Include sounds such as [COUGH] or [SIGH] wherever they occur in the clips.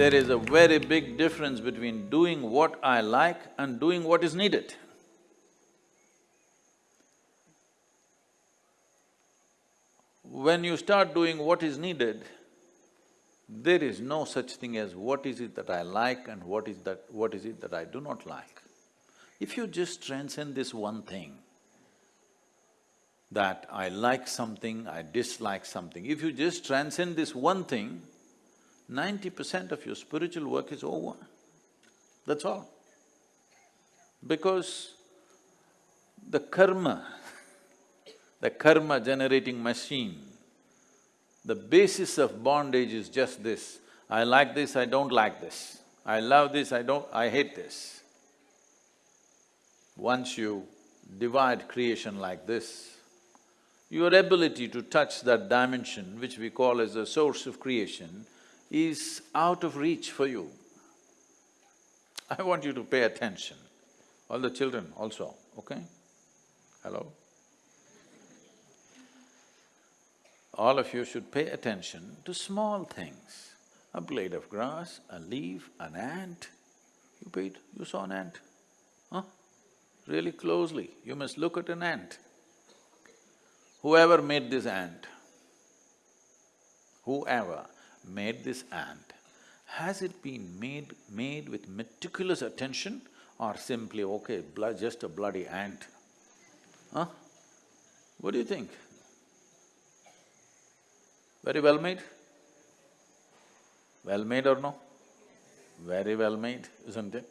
There is a very big difference between doing what I like and doing what is needed. When you start doing what is needed, there is no such thing as what is it that I like and what is that… what is it that I do not like. If you just transcend this one thing, that I like something, I dislike something, if you just transcend this one thing, ninety percent of your spiritual work is over. That's all. Because the karma, [LAUGHS] the karma generating machine, the basis of bondage is just this, I like this, I don't like this, I love this, I don't… I hate this. Once you divide creation like this, your ability to touch that dimension, which we call as the source of creation, is out of reach for you. [LAUGHS] I want you to pay attention, all the children also, okay? Hello? All of you should pay attention to small things. A blade of grass, a leaf, an ant. You paid… you saw an ant? Huh? Really closely, you must look at an ant. Whoever made this ant, whoever made this ant, has it been made… made with meticulous attention or simply, okay, just a bloody ant? Huh? What do you think? Very well made? Well made or no? Very well made, isn't it?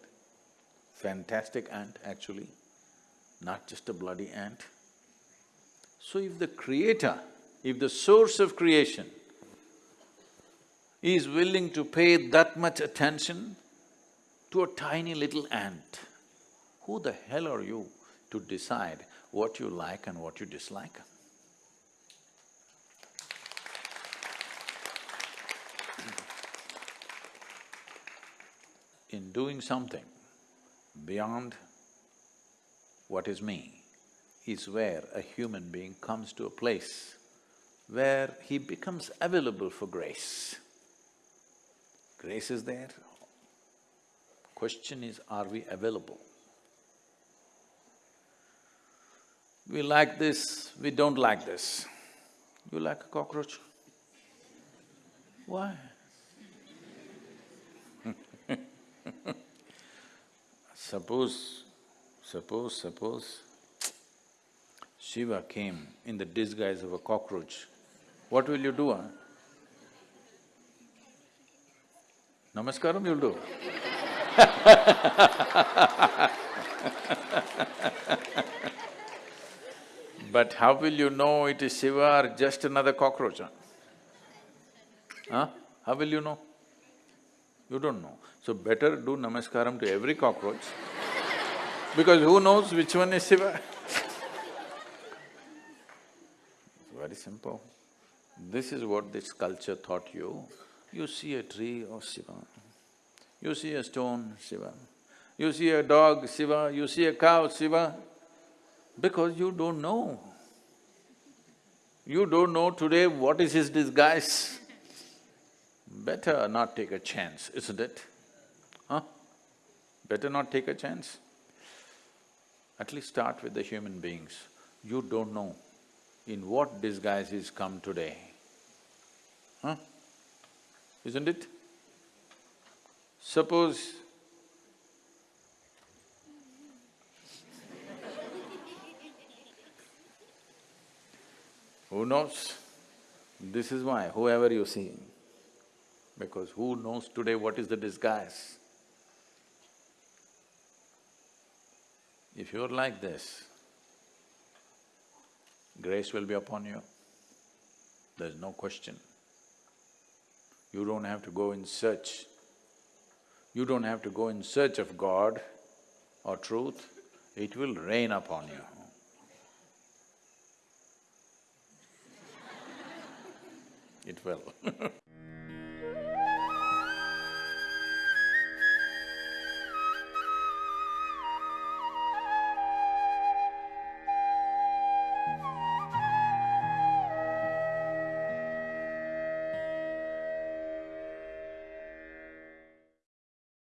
Fantastic ant actually, not just a bloody ant. So if the creator, if the source of creation is willing to pay that much attention to a tiny little ant, who the hell are you to decide what you like and what you dislike? [CLEARS THROAT] In doing something beyond what is me, is where a human being comes to a place where he becomes available for grace. Grace is there. Question is, are we available? We like this, we don't like this. You like a cockroach? Why? [LAUGHS] suppose, suppose, suppose Shiva came in the disguise of a cockroach, what will you do, huh? Namaskaram you'll do But how will you know it is Shiva or just another cockroach, huh? huh? How will you know? You don't know. So better do namaskaram to every cockroach because who knows which one is Shiva very simple. This is what this culture taught you. You see a tree, oh Shiva. You see a stone, Shiva. You see a dog, Shiva. You see a cow, Shiva. Because you don't know. You don't know today what is his disguise. Better not take a chance, isn't it? Huh? Better not take a chance. At least start with the human beings. You don't know in what disguise he's come today. Huh? Isn't it? Suppose Who knows? This is why, whoever you see, because who knows today what is the disguise? If you're like this, grace will be upon you. There's no question. You don't have to go in search. You don't have to go in search of God or truth, it will rain upon you. It will [LAUGHS]